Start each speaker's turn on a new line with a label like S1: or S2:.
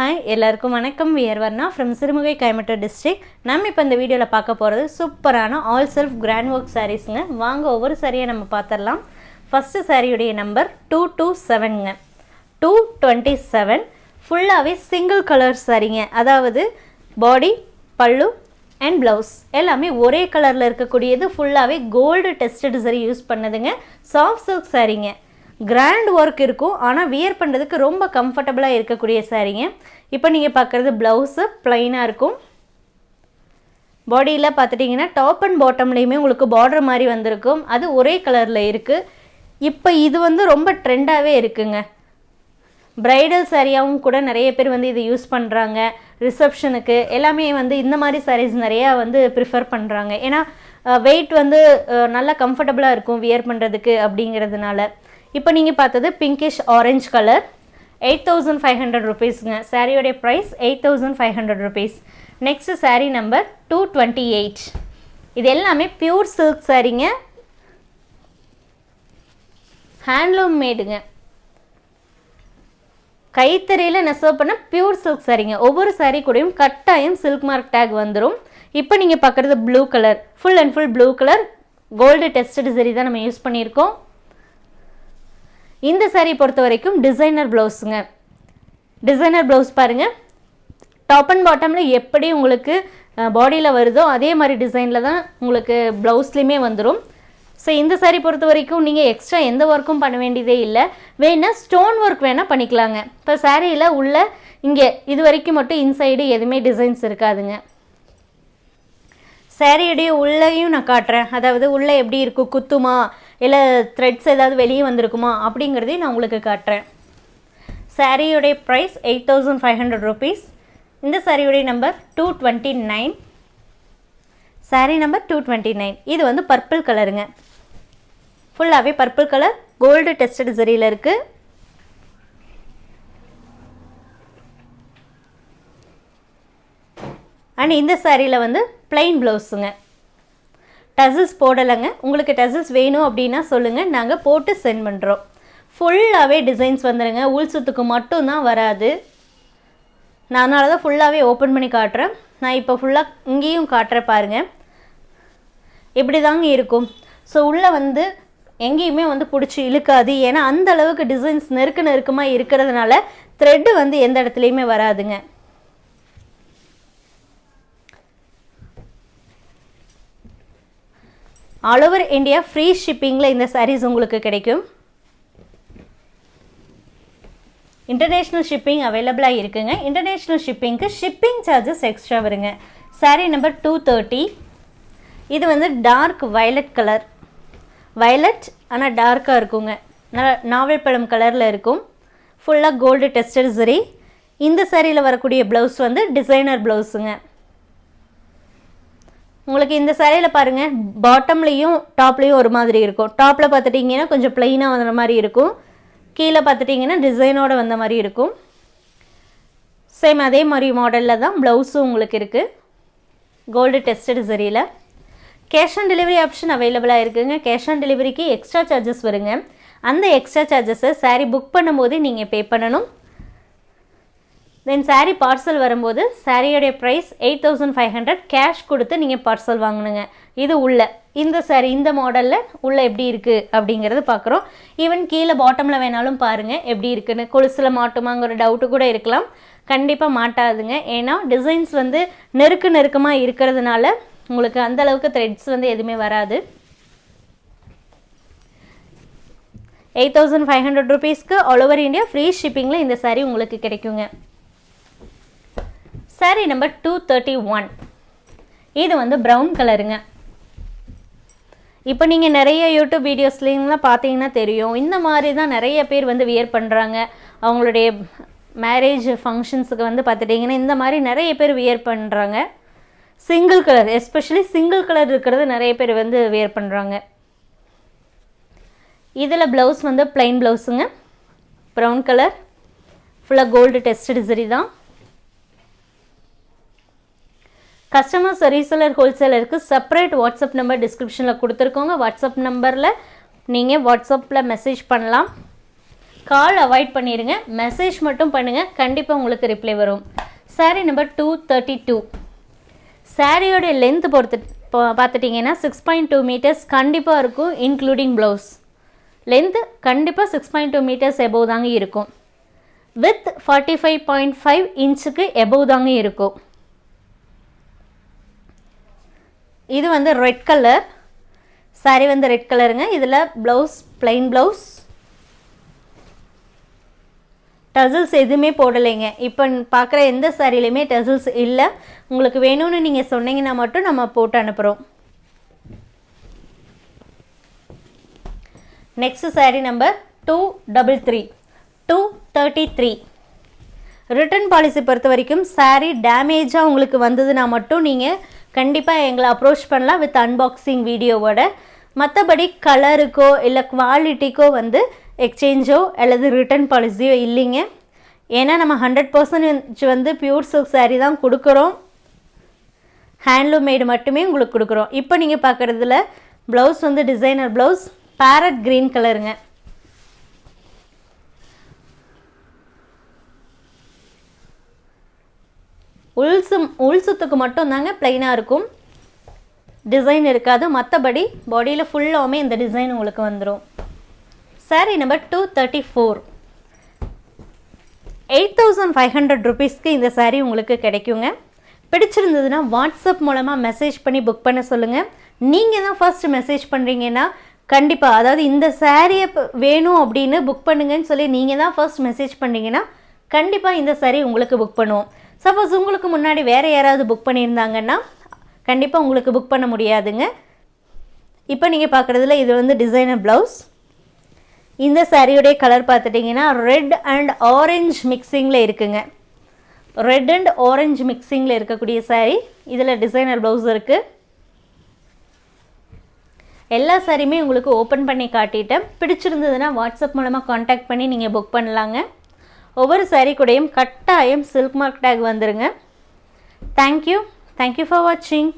S1: Hi எல்லாருக்கும் வணக்கம். We're Varna from Sirumugai Coimbatore district நம்ம இப்போ இந்த வீடியோவில் பார்க்க போகிறது சூப்பரான ஆல் செல்ஃப் கிராண்ட் ஒர்க் சாரீஸுங்க வாங்க ஒவ்வொரு சாரியை நம்ம பார்த்துடலாம் ஃபஸ்ட்டு சாரியுடைய நம்பர் டூ டூ செவனுங்க டூ டுவெண்ட்டி செவன் ஃபுல்லாகவே சிங்கிள் கலர் சாரிங்க அதாவது பாடி பல்லு அண்ட் ப்ளவுஸ் எல்லாமே ஒரே கலரில் இருக்கக்கூடியது ஃபுல்லாகவே கோல்டு டெஸ்டட் சரி யூஸ் பண்ணதுங்க. சாஃப்ட் சில்க் சாரீங்க கிராண்ட் ஒர்க் இருக்கும் ஆனால் வியர் பண்ணுறதுக்கு ரொம்ப கம்ஃபர்டபுளாக இருக்கக்கூடிய சாரீங்க இப்போ நீங்கள் பார்க்குறது ப்ளவுஸு ப்ளைனாக இருக்கும். பாடியில் பார்த்துட்டிங்கன்னா டாப் அண்ட் பாட்டம்லேயுமே உங்களுக்கு பார்டர் மாதிரி வந்திருக்கும். அது ஒரே கலரில் இருக்குது இப்போ இது வந்து ரொம்ப ட்ரெண்டாகவே இருக்குங்க. ப்ரைடல் சாரியாகவும் கூட நிறைய பேர் வந்து இதை யூஸ் பண்ணுறாங்க ரிசப்ஷனுக்கு எல்லாமே வந்து இந்த மாதிரி சாரீஸ் நிறையா வந்து ப்ரிஃபர் பண்ணுறாங்க ஏன்னா வெயிட் வந்து நல்லா கம்ஃபர்டபுளாக இருக்கும் வியர் பண்ணுறதுக்கு அப்படிங்கிறதுனால. இப்போ நீங்கள் பார்த்தது pinkish orange colour eight thousand five hundred ருபீஸுங்க சாரியோடைய price eight thousand five hundred rupees next sari number two twenty eight இது எல்லாமே பியூர் சில்க் சாரீங்க ஹேண்ட்லூம் மேடுங்க கைத்தறியில் நெசவு பண்ண பியூர் சில்க் சாரீங்க ஒவ்வொரு சாரீ கூடயும் கட்டாயம் சில்க் மார்க் டேக் வந்துடும் இப்போ நீங்கள் பார்க்குறது blue colour full and full blue colour gold tested zari தான் நம்ம யூஸ் பண்ணியிருக்கோம். இந்த saree பொறுத்த வரைக்கும் டிசைனர் ப்ளவுஸுங்க டிசைனர் ப்ளவுஸ் பாருங்கள் டாப் அண்ட் பாட்டமில் எப்படி உங்களுக்கு பாடியில் வருதோ அதே மாதிரி டிசைனில் தான் உங்களுக்கு ப்ளவுஸ்லேயுமே வந்துடும் ஸோ இந்த சாரீ பொறுத்த வரைக்கும் நீங்கள் எக்ஸ்ட்ரா எந்த ஒர்க்கும் பண்ண வேண்டியதே இல்லை. வேணால் ஸ்டோன் ஒர்க் வேணால் பண்ணிக்கலாங்க. இப்போ சாரியில் உள்ள இங்கே இது வரைக்கும் மட்டும் இன்சைடு எதுவுமே டிசைன்ஸ் இருக்காதுங்க. சாரியுடைய உள்ளேயும் நான் காட்டுறேன். அதாவது உள்ளே எப்படி இருக்கும்? குத்துமா? இல்லை த்ரெட்ஸ் ஏதாவது வெளியே வந்திருக்குமா? அப்படிங்கிறதையும் நான் உங்களுக்கு காட்டுறேன். சாரியுடைய price eight thousand five hundred rupees இந்த சாரியுடைய number two twenty nine saree number two twenty nine இது வந்து பர்பிள் கலருங்க ஃபுல்லாகவே பர்பிள் கலர் கோல்டு டெஸ்டட் சரியில் இருக்குது அண்ட் இந்த சாரியில் வந்து பிளெயின் ப்ளவுஸுங்க டசில்ஸ் போடலைங்க. உங்களுக்கு டசில்ஸ் வேணும் அப்படின்னா சொல்லுங்கள் நாங்கள் போட்டு சென்ட் பண்ணுறோம் ஃபுல்லாகவே டிசைன்ஸ் வந்துடுங்க உள்சுத்துக்கு மட்டும்தான் வராது. நான் அதனால தான் ஃபுல்லாகவே ஓப்பன் பண்ணி காட்டுறேன். நான் இப்போ ஃபுல்லாக இங்கேயும் காட்டுறேன் பாருங்கள் இப்படி தாங்க இருக்கும். ஸோ உள்ளே வந்து எங்கேயுமே வந்து பிடிச்சி இழுக்காது. ஏன்னா அந்த அளவுக்கு டிசைன்ஸ் நெருக்க நெருக்கமாக இருக்கிறதுனால த்ரெட்டு வந்து எந்த இடத்துலையுமே வராதுங்க. ஆல் ஓவர் இந்தியா ஃப்ரீ ஷிப்பிங்கில் இந்த சாரீஸ் உங்களுக்கு கிடைக்கும். இன்டர்நேஷ்னல் ஷிப்பிங் அவைலபிளாக இருக்குங்க. இன்டர்நேஷ்னல் ஷிப்பிங்க்கு ஷிப்பிங் சார்ஜஸ் எக்ஸ்ட்ரா வருங்க. சாரீ நம்பர் டூ தேர்ட்டி இது வந்து டார்க் வயலட் கலர் வயலட் ஆனால் டார்க்காக இருக்குங்க. நல்ல நாவல் பழம் கலரில் இருக்கும். ஃபுல்லாக கோல்டு டெஸ்டர் சரி. இந்த சாரியில் வரக்கூடிய ப்ளவுஸ் வந்து டிசைனர் ப்ளவுஸுங்க உங்களுக்கு இந்த சேலையில் பாருங்கள் பாட்டம்லேயும் டாப்லேயும் ஒரு மாதிரி இருக்கும். டாப்பில் பார்த்துட்டிங்கன்னா கொஞ்சம் ப்ளைனாக வந்த மாதிரி இருக்கும். கீழே பார்த்துட்டிங்கன்னா டிசைனோடு வந்த மாதிரி இருக்கும். சேம் அதே மாதிரி மாடலில் தான் ப்ளவுஸும் உங்களுக்கு இருக்குது கோல்டு டெஸ்டட் சரியில் கேஷ் ஆன் டெலிவரி ஆப்ஷன் அவைலபிளாக இருக்குதுங்க கேஷ் ஆன் டெலிவரிக்கு எக்ஸ்ட்ரா சார்ஜஸ் வருங்க. அந்த எக்ஸ்ட்ரா சார்ஜஸை saree புக் பண்ணும்போது நீங்கள் பே பண்ணணும். தென் சாரீ பார்சல் வரும்போது சாரியோடைய price eight thousand five hundred cash கொடுத்து நீங்கள் பார்சல் வாங்கணுங்க இது உள்ள இந்த saree இந்த மாடலில் உள்ள எப்படி இருக்குது அப்படிங்கிறது பார்க்குறோம் ஈவன் கீழே பாட்டமில் வேணாலும் பாருங்கள் எப்படி இருக்குன்னு. கொலுசில் மாட்டுமாங்கிற டவுட்டு கூட இருக்கலாம். கண்டிப்பாக மாட்டாதுங்க. ஏன்னா டிசைன்ஸ் வந்து நெருக்கு நெருக்கமாக இருக்கிறதுனால உங்களுக்கு அந்த அளவுக்கு த்ரெட்ஸ் வந்து எதுவுமே வராது. எயிட் தௌசண்ட் ஃபைவ் ஹண்ட்ரட் ருபீஸ்க்கு ஆல் ஓவர் இந்தியா ஃப்ரீ ஷிப்பிங்கில் இந்த சாரீ உங்களுக்கு கிடைக்குங்க. Saree number two thirty one இது வந்து ப்ரௌன் கலருங்க இப்போ நீங்கள் நிறைய யூடியூப் வீடியோஸ்லாம் பார்த்தீங்கன்னா தெரியும். இந்த மாதிரி தான் நிறைய பேர் வந்து வியர் பண்ணுறாங்க அவங்களுடைய மேரேஜ் ஃபங்க்ஷன்ஸுக்கு வந்து பார்த்துட்டிங்கன்னா இந்த மாதிரி நிறைய பேர் வியர் பண்ணுறாங்க single colour especially single colour இருக்கிறது நிறைய பேர் வந்து வியர் பண்ணுறாங்க இதில் ப்ளவுஸ் வந்து பிளைன் ப்ளவுஸுங்க ப்ரௌன் கலர் ஃபுல்லாக கோல்டு டெஸ்டட் சரி தான். கஸ்டமர்ஸ் ரீசேலர் ஹோல்சேலருக்கு செப்பரேட் வாட்ஸ்அப் நம்பர் டிஸ்கிரிப்ஷனில் கொடுத்துருக்கோங்க. வாட்ஸ்அப் நம்பரில் நீங்கள் வாட்ஸ்அப்பில் மெசேஜ் பண்ணலாம். கால் அவாய்ட் பண்ணிடுங்க மெசேஜ் மட்டும் பண்ணுங்கள் கண்டிப்பாக உங்களுக்கு ரிப்ளை வரும். Sari number two thirty two சாரியோடைய length பொறுத்து பார்த்துட்டிங்கன்னா சிக்ஸ் பாயிண்ட் டூ மீட்டர்ஸ் கண்டிப்பாக இருக்கும் இன்க்ளூடிங் ப்ளவுஸ் லென்த்து கண்டிப்பாக six point two metres above தாங்க இருக்கும். With forty five point five இன்ச்சுக்கு எபோவ் தாங்க இருக்கும். இது வந்து ரெட் கலர் சாரி வந்து ரெட் கலருங்க இதில் ப்ளவுஸ் பிளைன் ப்ளவுஸ் டசில்ஸ் எதுவுமே போடலைங்க. இப்போ பார்க்குற எந்த சாரிலையுமே டசில்ஸ் இல்லை. உங்களுக்கு வேணும்னு நீங்கள் சொன்னீங்கன்னா மட்டும் நம்ம போட்டு அனுப்புகிறோம் next saree number two double three two thirty three return policy பொறுத்த வரைக்கும் saree டேமேஜாக உங்களுக்கு வந்ததுன்னா மட்டும் நீங்கள் கண்டிப்பாக எங்களை அப்ரோச் பண்ணலாம் வித் அன்பாக்சிங் வீடியோவோட மற்றபடி கலருக்கோ இல்லை குவாலிட்டிக்கோ வந்து எக்ஸ்சேஞ்சோ அல்லது ரிட்டர்ன் பாலிசியோ இல்லைங்க. ஏன்னா நம்ம ஹண்ட்ரட் பர்சன்டேஜ் வந்து பியூர் சில்க் சாரீ தான் கொடுக்குறோம். ஹேண்ட்லூம் மேடு மட்டுமே உங்களுக்கு கொடுக்குறோம். இப்போ நீங்கள் பார்க்குறதுல ப்ளவுஸ் வந்து டிசைனர் ப்ளவுஸ் பேரட் க்ரீன் கலருங்க உள்சும் உள் சுத்துக்கு மட்டும்தாங்க ப்ளைனாக இருக்கும். டிசைன் இருக்காது. மற்றபடி பாடியில் ஃபுல்லாகவுமே இந்த டிசைன் உங்களுக்கு வந்துடும் sari number two thirty four eight thousand five hundred ருபீஸ்க்கு இந்த சாரீ உங்களுக்கு கிடைக்குங்க. பிடிச்சிருந்ததுன்னா வாட்ஸ்அப் மூலமாக மெசேஜ் பண்ணி புக் பண்ண சொல்லுங்கள் நீங்கள் தான் ஃபஸ்ட்டு மெசேஜ் பண்ணுறீங்கன்னா கண்டிப்பாக அதாவது இந்த சாரியை வேணும் அப்படின்னு புக் பண்ணுங்கன்னு சொல்லி நீங்கள் தான் ஃபர்ஸ்ட் மெசேஜ் பண்ணிங்கன்னா கண்டிப்பாக இந்த saree உங்களுக்கு புக் பண்ணுவோம். சப்போஸ் உங்களுக்கு முன்னாடி வேறு யாராவது புக் பண்ணியிருந்தாங்கன்னா கண்டிப்பாக உங்களுக்கு புக் பண்ண முடியாதுங்க. இப்போ நீங்கள் பார்க்குறதுல இது வந்து டிசைனர் ப்ளவுஸ் இந்த சாரியுடைய கலர் பார்த்துட்டிங்கன்னா ரெட் அண்ட் ஆரஞ்ச் மிக்சிங்கில் இருக்குங்க. ரெட் அண்ட் ஆரஞ்சு மிக்சிங்கில் இருக்கக்கூடிய saree இதில் டிசைனர் ப்ளவுஸ் இருக்குது எல்லா சாரியுமே உங்களுக்கு ஓப்பன் பண்ணி காட்டிட்டேன். பிடிச்சிருந்ததுன்னா வாட்ஸ்அப் மூலமாக காண்டாக்ட் பண்ணி நீங்கள் புக் பண்ணலாங்க. ஒவ்வொரு சாரீ கூடையும் கட்டாயம் சில்க் மார்க் டேக் வந்துடுங்க thank you thank you for வாட்சிங்